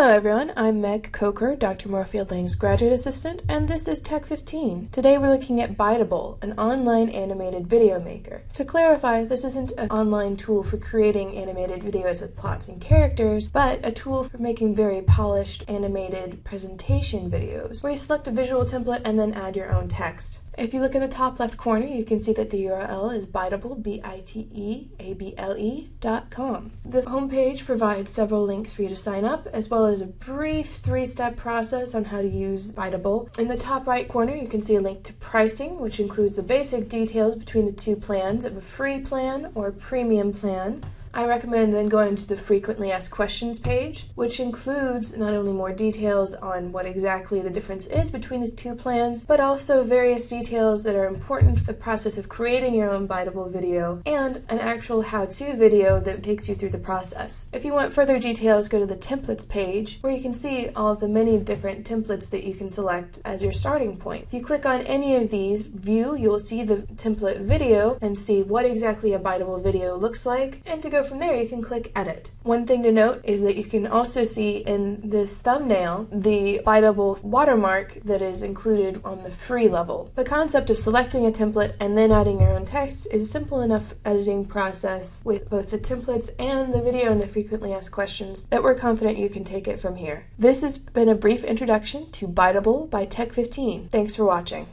Hello everyone, I'm Meg Coker, Dr. Moorfield Lang's graduate assistant, and this is Tech 15. Today we're looking at Biteable, an online animated video maker. To clarify, this isn't an online tool for creating animated videos with plots and characters, but a tool for making very polished animated presentation videos, where you select a visual template and then add your own text. If you look in the top left corner, you can see that the URL is biteable, B-I-T-E-A-B-L-E dot com. The homepage provides several links for you to sign up, as well as a brief three-step process on how to use Biteable. In the top right corner, you can see a link to pricing, which includes the basic details between the two plans of a free plan or a premium plan. I recommend then going to the frequently asked questions page, which includes not only more details on what exactly the difference is between the two plans, but also various details that are important for the process of creating your own Biteable video and an actual how-to video that takes you through the process. If you want further details, go to the templates page where you can see all of the many different templates that you can select as your starting point. If you click on any of these, view, you will see the template video and see what exactly a Biteable video looks like and to go from there you can click edit. One thing to note is that you can also see in this thumbnail the biteable watermark that is included on the free level. The concept of selecting a template and then adding your own text is a simple enough editing process with both the templates and the video and the frequently asked questions that we're confident you can take it from here. This has been a brief introduction to Biteable by Tech15. Thanks for watching.